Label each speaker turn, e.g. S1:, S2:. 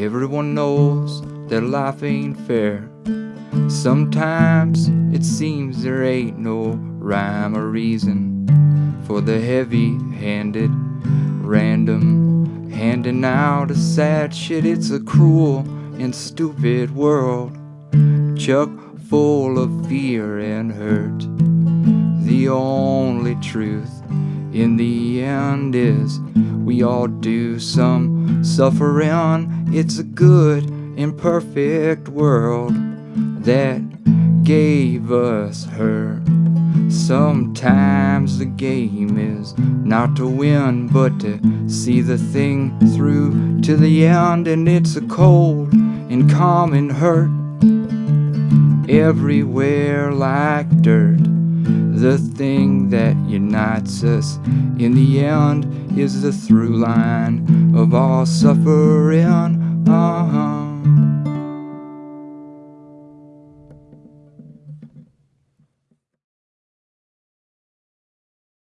S1: Everyone knows that life ain't fair. Sometimes it seems there ain't no rhyme or reason for the heavy handed, random handing out of sad shit. It's a cruel and stupid world, chuck full of fear and hurt. The only truth in the end is we all do some suffering. It's a good, imperfect world that gave us her. Sometimes the game is not to win, but to see the thing through to the end, and it's a cold and common hurt everywhere like dirt. The thing unites us in the end is the through line of all suffering.